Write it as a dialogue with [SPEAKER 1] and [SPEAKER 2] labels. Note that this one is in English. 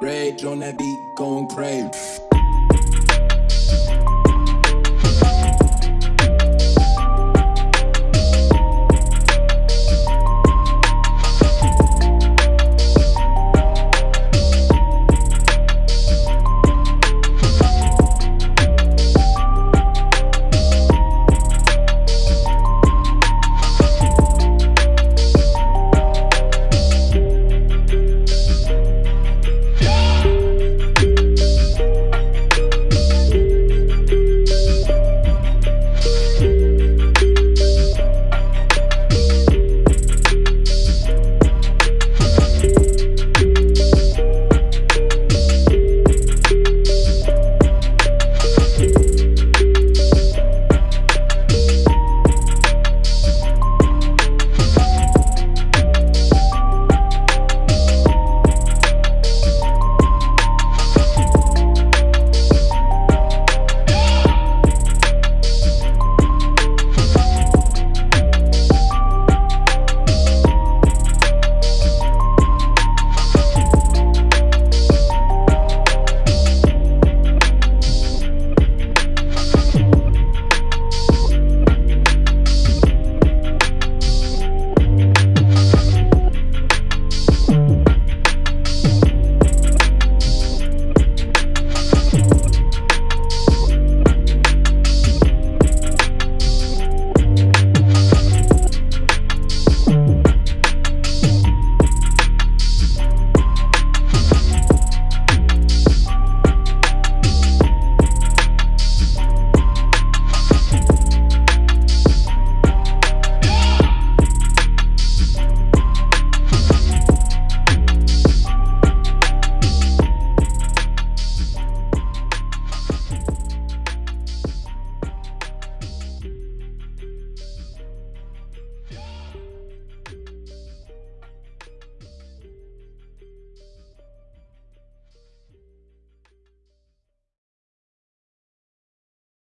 [SPEAKER 1] Rage on that beat, going crazy.